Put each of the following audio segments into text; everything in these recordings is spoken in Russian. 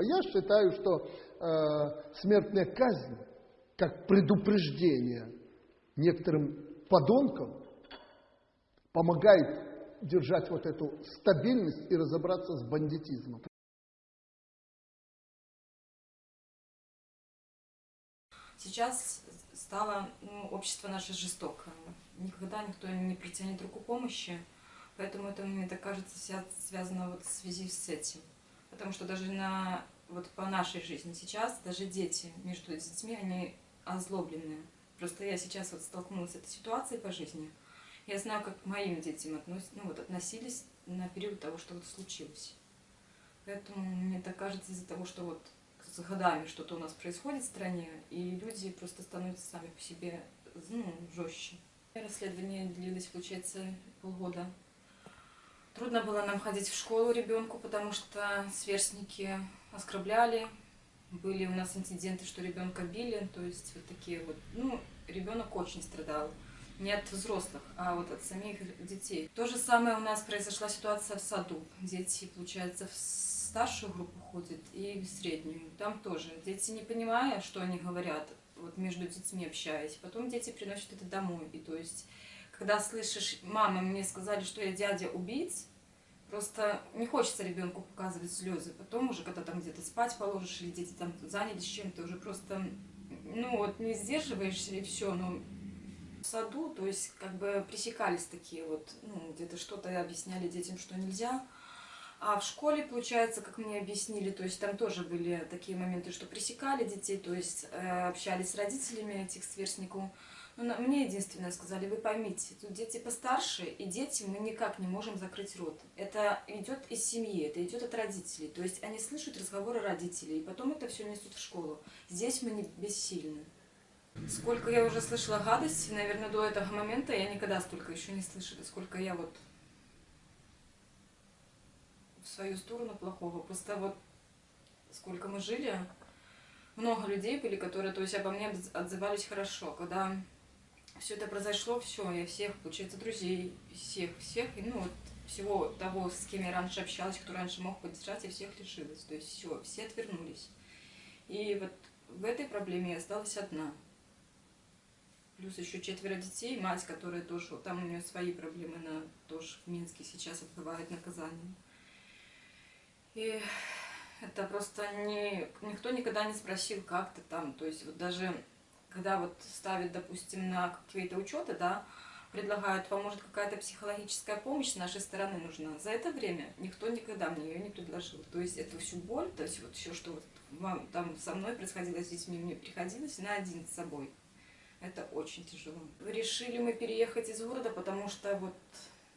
Я считаю, что э, смертная казнь, как предупреждение некоторым подонкам, помогает держать вот эту стабильность и разобраться с бандитизмом. Сейчас стало ну, общество наше жестокое. Никогда никто не протянет руку помощи, поэтому это, мне так кажется, связано вот в связи с этим. Потому что даже на, вот по нашей жизни сейчас, даже дети между детьми, они озлобленные. Просто я сейчас вот столкнулась с этой ситуацией по жизни. Я знаю, как к моим детям относ, ну, вот, относились на период того, что вот случилось. Поэтому мне так кажется, из-за того, что вот с годами что-то у нас происходит в стране, и люди просто становятся сами по себе ну, жестче. Расследование длилось, получается, полгода. Трудно было нам ходить в школу ребенку, потому что сверстники оскорбляли. Были у нас инциденты, что ребенка били, то есть вот такие вот. Ну, ребенок очень страдал. Не от взрослых, а вот от самих детей. То же самое у нас произошла ситуация в саду. Дети, получается, в старшую группу ходят и в среднюю. Там тоже дети, не понимая, что они говорят, вот между детьми общаясь, потом дети приносят это домой. И то есть, когда слышишь, мама, мне сказали, что я дядя убийц, просто не хочется ребенку показывать слезы. Потом уже, когда там где-то спать положишь, или дети там занялись чем-то, уже просто, ну вот, не сдерживаешься и все, но в саду, то есть, как бы пресекались такие вот, ну, где-то что-то объясняли детям, что нельзя, а в школе, получается, как мне объяснили, то есть там тоже были такие моменты, что пресекали детей, то есть э, общались с родителями этих сверстников. Но на, мне единственное сказали, вы поймите, тут дети постарше, и дети мы никак не можем закрыть рот. Это идет из семьи, это идет от родителей. То есть они слышат разговоры родителей, и потом это все несут в школу. Здесь мы не бессильны. Сколько я уже слышала гадости, наверное, до этого момента я никогда столько еще не слышала, сколько я вот в свою сторону плохого. Просто вот сколько мы жили, много людей были, которые, то есть обо мне отзывались хорошо. Когда все это произошло, все, я всех, получается, друзей, всех, всех, ну вот всего того, с кем я раньше общалась, кто раньше мог поддержать, я всех лишилась. То есть все, все отвернулись. И вот в этой проблеме я осталась одна. Плюс еще четверо детей, мать, которая тоже, там у нее свои проблемы, она тоже в Минске сейчас отбывает наказание. И это просто не, никто никогда не спросил, как ты там. То есть вот даже когда вот ставят, допустим, на какие-то учеты, да, предлагают, вам может какая-то психологическая помощь с нашей стороны нужна. За это время никто никогда мне ее не предложил. То есть эту всю боль, то есть вот все, что вот вам там со мной происходило, с детьми, мне приходилось на один с собой. Это очень тяжело. Решили мы переехать из города, потому что вот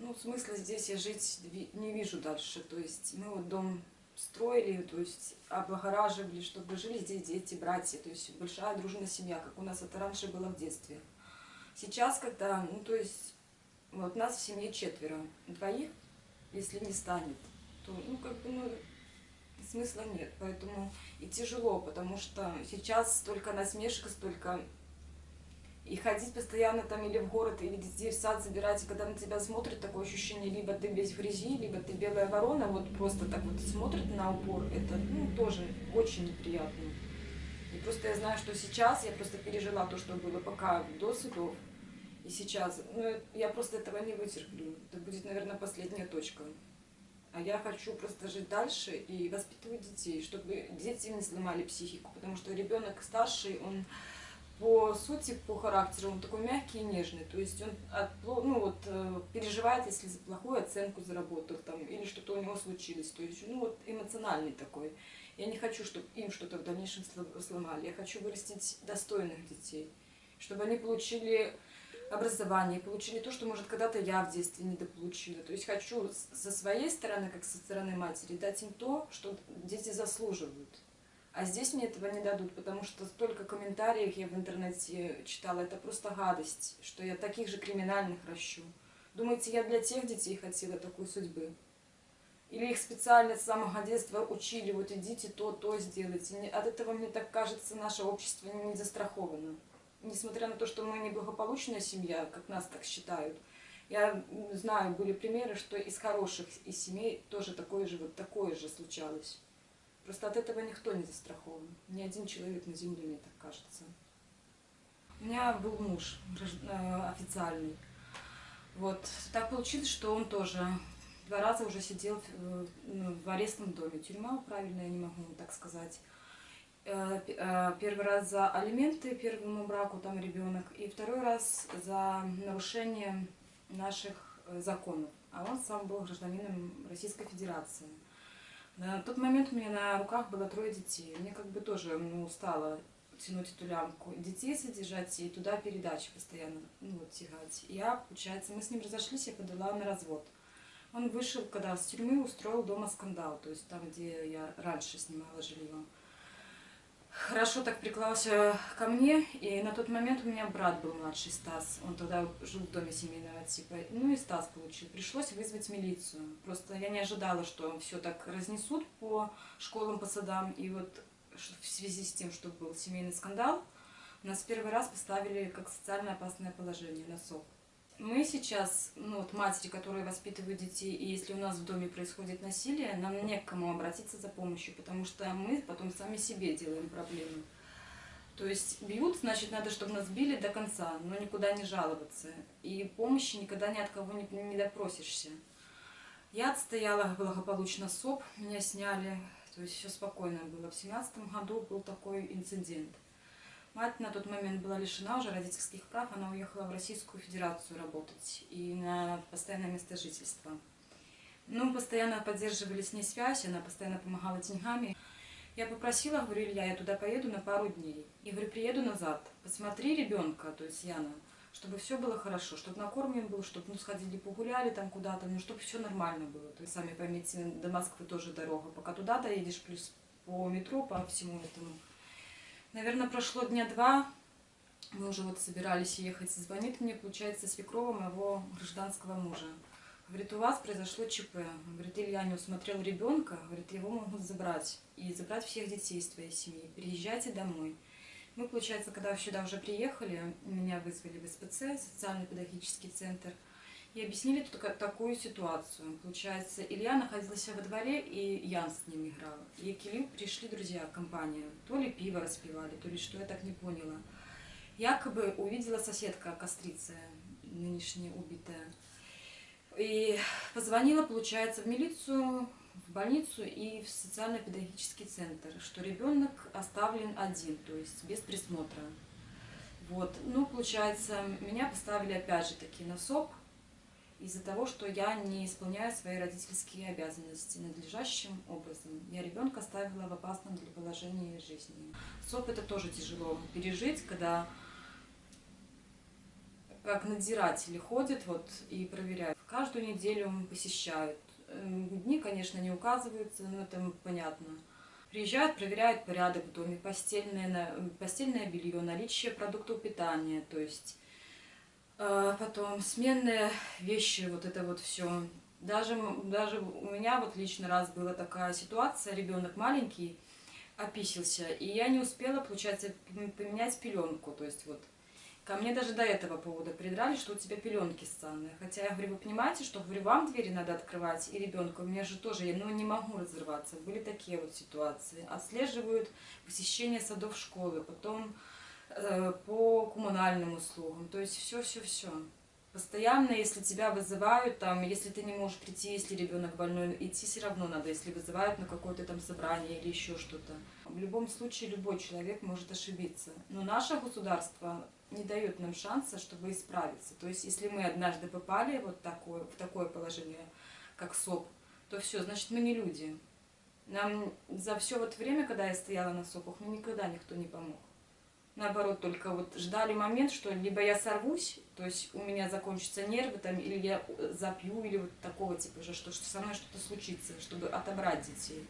ну, смысла здесь я жить не вижу дальше. То есть мы вот дом строили, то есть облагораживали, чтобы жили здесь дети, братья, то есть большая дружная семья, как у нас это раньше было в детстве. Сейчас, когда, ну, то есть, вот нас в семье четверо, двоих, если не станет, то, ну, как бы, ну, смысла нет. Поэтому и тяжело, потому что сейчас столько насмешек, столько и ходить постоянно там или в город, или детей в сад забирать, и когда на тебя смотрят, такое ощущение, либо ты весь в грязи, либо ты белая ворона, вот просто так вот смотрит на упор, это ну, тоже очень неприятно. И просто я знаю, что сейчас я просто пережила то, что было пока до судов, и сейчас, ну, я просто этого не вытерплю. Это будет, наверное, последняя точка. А я хочу просто жить дальше и воспитывать детей, чтобы дети не сломали психику, потому что ребенок старший, он по сути, по характеру он такой мягкий и нежный. То есть он от, ну, вот, э, переживает, если за плохую оценку заработал там, или что-то у него случилось. То есть ну, вот, эмоциональный такой. Я не хочу, чтобы им что-то в дальнейшем сломали. Я хочу вырастить достойных детей, чтобы они получили образование, получили то, что, может, когда-то я в детстве недополучила. То есть хочу со своей стороны, как со стороны матери, дать им то, что дети заслуживают. А здесь мне этого не дадут, потому что столько комментариев я в интернете читала, это просто гадость, что я таких же криминальных ращу. Думаете, я для тех детей хотела такой судьбы? Или их специально с самого детства учили, вот идите то, то сделайте. От этого, мне так кажется, наше общество не застраховано. Несмотря на то, что мы неблагополучная семья, как нас так считают, я знаю, были примеры, что из хороших из семей тоже такое же, вот такое же случалось. Просто от этого никто не застрахован. Ни один человек на земле, мне так кажется. У меня был муж э, официальный. Вот. Так получилось, что он тоже два раза уже сидел в, в арестном доме. Тюрьма, правильно, я не могу так сказать. Э, э, первый раз за алименты первому браку, там ребенок, и второй раз за нарушение наших законов. А он сам был гражданином Российской Федерации. На тот момент у меня на руках было трое детей. Мне как бы тоже ну, устала тянуть эту лямку. Детей содержать и туда передачи постоянно ну, вот, тягать. Я, получается, мы с ним разошлись, я подала на развод. Он вышел, когда с тюрьмы устроил дома скандал, то есть там, где я раньше снимала жилье хорошо так приклался ко мне, и на тот момент у меня брат был младший, Стас, он тогда жил в доме семейного типа, ну и Стас получил. Пришлось вызвать милицию, просто я не ожидала, что все так разнесут по школам, по садам, и вот в связи с тем, что был семейный скандал, нас первый раз поставили как социально опасное положение на СОП. Мы сейчас, ну вот матери, которые воспитывают детей, и если у нас в доме происходит насилие, нам не к кому обратиться за помощью, потому что мы потом сами себе делаем проблемы. То есть бьют, значит, надо, чтобы нас били до конца, но никуда не жаловаться. И помощи никогда ни от кого не, не допросишься. Я отстояла благополучно СОП, меня сняли, то есть все спокойно было. В семнадцатом году был такой инцидент. Мать на тот момент была лишена уже родительских прав, она уехала в Российскую Федерацию работать и на постоянное место жительства. Ну, постоянно поддерживали с ней связь, она постоянно помогала деньгами. Я попросила, говорю, Илья, я туда поеду на пару дней. И говорю, приеду назад, посмотри ребенка, то есть Яна, чтобы все было хорошо, чтобы накормлен был, чтобы ну, сходили погуляли там куда-то, ну, чтобы все нормально было. То есть, сами поймите, до Москвы тоже дорога. Пока туда доедешь, плюс по метро, по всему этому Наверное, прошло дня два, мы уже вот собирались ехать, звонит мне, получается, свекрова моего гражданского мужа. Говорит, у вас произошло ЧП. Говорит, Илья не усмотрел ребенка, говорит, его могут забрать. И забрать всех детей из твоей семьи. Приезжайте домой. Мы, получается, когда сюда уже приехали, меня вызвали в СПЦ, социально-педагогический центр – и объяснили тут такую ситуацию. Получается, Илья находился во дворе, и Ян с ним играл. И к Илью пришли друзья, компания. То ли пиво распивали, то ли что, я так не поняла. Якобы увидела соседка кострица, нынешняя убитая. И позвонила, получается, в милицию, в больницу и в социально-педагогический центр, что ребенок оставлен один, то есть без присмотра. Вот. Ну, получается, меня поставили опять же таки на СОП, из-за того, что я не исполняю свои родительские обязанности надлежащим образом. Я ребенка ставила в опасном для положения жизни. СОП это тоже тяжело пережить, когда как надзиратели ходят вот, и проверяют. Каждую неделю посещают. Эм, дни, конечно, не указываются, но это понятно. Приезжают, проверяют порядок в доме, постельное, постельное белье, наличие продуктов питания, то есть потом сменные вещи, вот это вот все. Даже, даже у меня вот лично раз была такая ситуация, ребенок маленький, описился, и я не успела, получается, поменять пеленку, то есть вот Ко мне даже до этого повода придрали, что у тебя пеленки ссаные. Хотя я говорю, вы понимаете, что говорю, вам двери надо открывать, и ребенку, у меня же тоже, я ну, не могу разрываться. Были такие вот ситуации. Отслеживают посещение садов школы, потом по коммунальным услугам, то есть все-все-все. Постоянно, если тебя вызывают, там, если ты не можешь прийти, если ребенок больной, идти все равно надо, если вызывают на какое-то там собрание или еще что-то. В любом случае любой человек может ошибиться. Но наше государство не дает нам шанса, чтобы исправиться. То есть, если мы однажды попали вот такое, в такое положение, как СОП, то все, значит, мы не люди. Нам за все вот время, когда я стояла на СОПах, мне никогда никто не помог наоборот, только вот ждали момент, что либо я сорвусь, то есть у меня закончатся нервы, там, или я запью, или вот такого типа же, что, что со мной что-то случится, чтобы отобрать детей.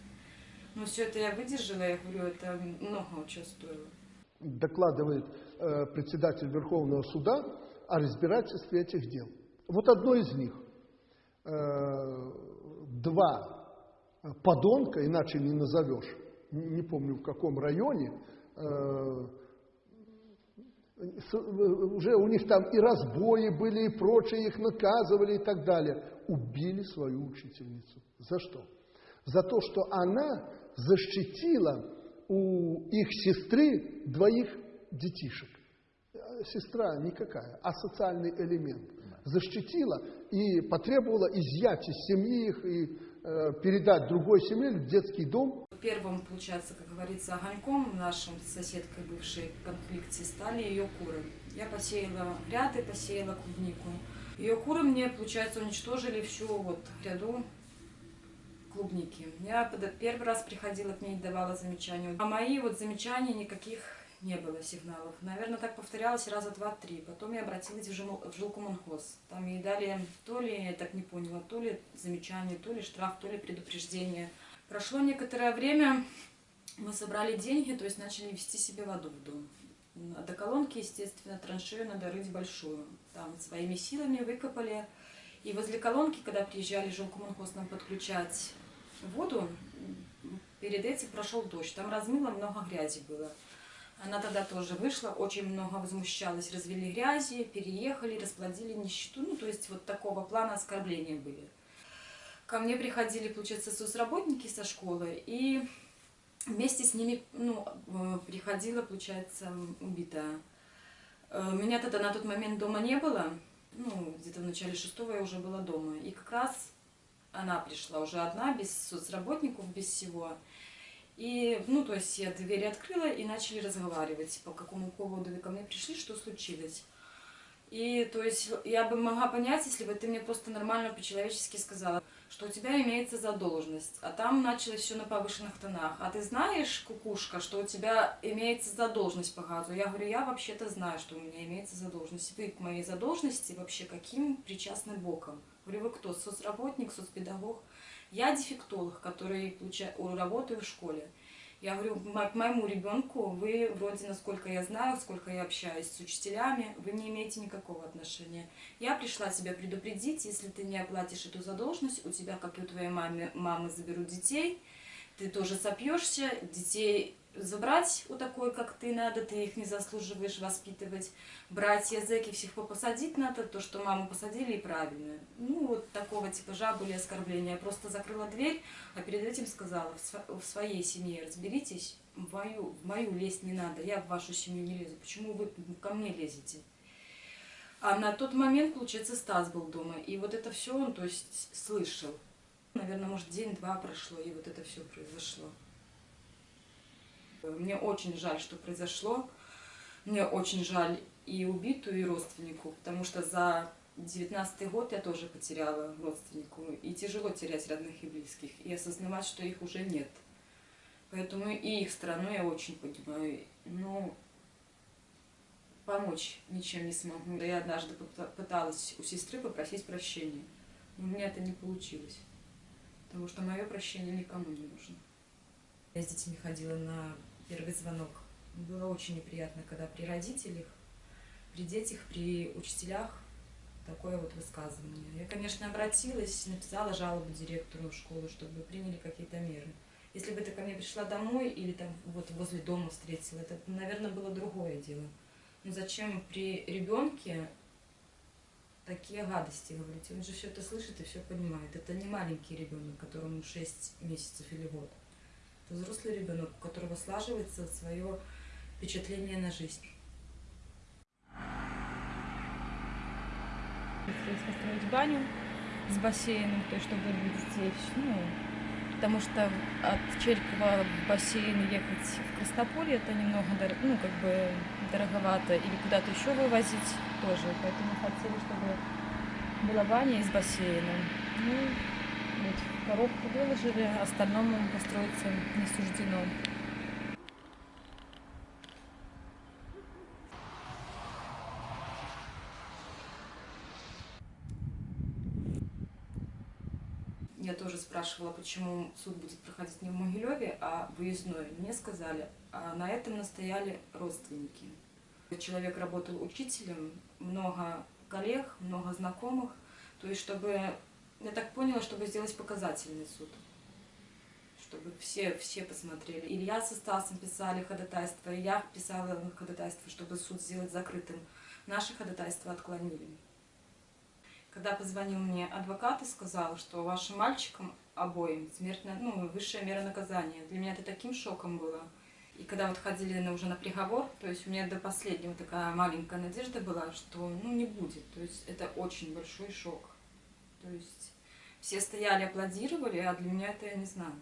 Но все это я выдержала, я говорю, это много чего стоило. Докладывает э, председатель Верховного суда о разбирательстве этих дел. Вот одно из них. Э, два подонка, иначе не назовешь, не помню в каком районе, э, уже у них там и разбои были, и прочее, их наказывали и так далее. Убили свою учительницу. За что? За то, что она защитила у их сестры двоих детишек. Э, Сестра никакая, а социальный элемент. Защитила и потребовала изъять из семьи их и э, передать другой семье в детский дом. Первым, получается, как говорится, огоньком нашим с соседкой бывшей в конфликте стали ее куры. Я посеяла гряды, посеяла клубнику. Ее куры мне, получается, уничтожили всю вот гряду клубники. Я первый раз приходила к ней, давала замечания. А мои вот замечания никаких не было сигналов. Наверное, так повторялось раза два-три. Потом я обратилась в, жил, в жилкомунхоз. Там ей дали то ли, я так не поняла, то ли замечание, то ли штраф, то ли предупреждение. Прошло некоторое время, мы собрали деньги, то есть начали вести себе воду в дом. А До колонки, естественно, траншею надо рыть большую. Там своими силами выкопали. И возле колонки, когда приезжали жилкомунхоз нам подключать воду, перед этим прошел дождь. Там размыло, много грязи было. Она тогда тоже вышла, очень много возмущалась, развели грязи, переехали, расплодили нищету. Ну, то есть вот такого плана оскорбления были. Ко мне приходили, получается, соцработники со школы, и вместе с ними ну, э, приходила, получается, убитая. Э, Меня тогда на тот момент дома не было, ну, где-то в начале шестого я уже была дома. И как раз она пришла уже одна, без соцработников, без всего. И, ну, то есть я двери открыла и начали разговаривать, по какому поводу вы ко мне пришли, что случилось. И, то есть, я бы могла понять, если бы ты мне просто нормально по-человечески сказала, что у тебя имеется задолженность, а там началось все на повышенных тонах. А ты знаешь, кукушка, что у тебя имеется задолженность по газу? Я говорю, я вообще-то знаю, что у меня имеется задолженность. Вы к моей задолженности вообще каким причастны боком? Говорю, вы кто? Соцработник, соцпедагог? Я дефектолог, который получа- о, работаю в школе. Я говорю, к моему ребенку вы вроде, насколько я знаю, сколько я общаюсь с учителями, вы не имеете никакого отношения. Я пришла тебя предупредить, если ты не оплатишь эту задолженность, у тебя, как и у твоей мамы, мамы заберут детей, ты тоже сопьешься, детей забрать у такой, как ты, надо, ты их не заслуживаешь воспитывать. Братья зэки всех попосадить надо, то, что маму посадили, и правильно. Ну, вот такого типажа были оскорбления. Я просто закрыла дверь, а перед этим сказала, в своей семье разберитесь, в мою, в мою лезть не надо, я в вашу семью не лезу. Почему вы ко мне лезете? А на тот момент, получается, Стас был дома, и вот это все он, то есть, слышал. Наверное, может, день-два прошло, и вот это все произошло. Мне очень жаль, что произошло. Мне очень жаль и убитую, и родственнику, потому что за девятнадцатый год я тоже потеряла родственнику. И тяжело терять родных и близких, и осознавать, что их уже нет. Поэтому и их сторону я очень понимаю. Но помочь ничем не смогу. Я однажды пыталась у сестры попросить прощения, но у меня это не получилось. Потому что мое прощение никому не нужно. Я с детьми ходила на первый звонок. Было очень неприятно, когда при родителях, при детях, при учителях такое вот высказывание. Я, конечно, обратилась, написала жалобу директору школы, чтобы приняли какие-то меры. Если бы ты ко мне пришла домой или там вот возле дома встретила, это, наверное, было другое дело. Но зачем при ребенке такие гадости говорить? Он же все это слышит и все понимает. Это не маленький ребенок, которому 6 месяцев или год. Это взрослый ребенок, у которого слаживается свое впечатление на жизнь. Хотелось построить баню с бассейном, то есть чтобы детей, ну, потому что от Черькова в бассейн ехать в Крастополье это немного, ну, как бы дороговато, или куда-то еще вывозить тоже, поэтому хотели, чтобы была баня и с бассейном. Ну, вот коробку выложили, остальному построиться не суждено. Я тоже спрашивала, почему суд будет проходить не в Могилеве, а выездной. Мне сказали, а на этом настояли родственники. Человек работал учителем, много коллег, много знакомых. То есть, чтобы, я так поняла, чтобы сделать показательный суд. Чтобы все, все посмотрели. Илья со Стасом писали ходатайство, и я писала ходатайство, чтобы суд сделать закрытым. Наши ходатайства отклонили. Когда позвонил мне адвокат и сказал, что вашим мальчикам обоим. Смертная, ну, высшая мера наказания. Для меня это таким шоком было. И когда вот ходили на, уже на приговор, то есть у меня до последнего такая маленькая надежда была, что ну не будет. То есть это очень большой шок. То есть все стояли, аплодировали, а для меня это я не знаю.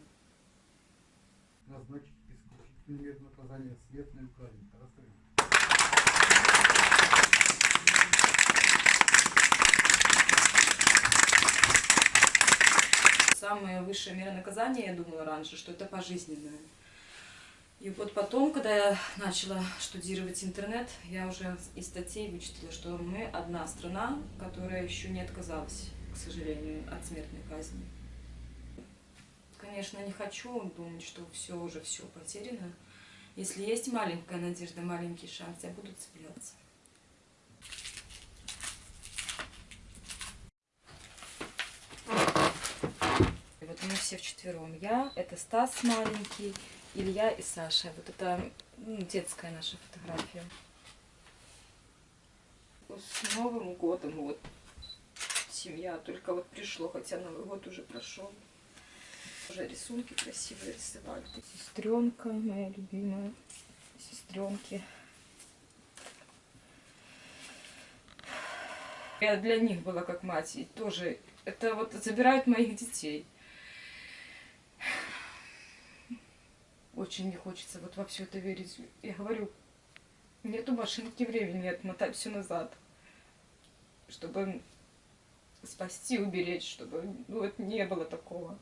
назначить исключительную меру наказания смертную казнь. Расскажите. Самая высшая мера наказания, я думала раньше, что это пожизненное. И вот потом, когда я начала штудировать интернет, я уже из статей вычитала, что мы одна страна, которая еще не отказалась, к сожалению, от смертной казни. Конечно, не хочу думать, что все уже все потеряно. Если есть маленькая надежда, маленький шанс, я буду цепляться. И вот мы все вчетвером. Я, это Стас маленький, Илья и Саша. Вот это ну, детская наша фотография. С Новым годом вот семья только вот пришло, хотя Новый год уже прошел. Уже рисунки красивые рисовали. Сестренка моя любимая. Сестренки. Я для них была как мать. И тоже это вот забирают моих детей. Очень не хочется вот во все это верить. Я говорю, нету машинки времени отмотать все назад. Чтобы спасти, уберечь, чтобы ну, вот не было такого.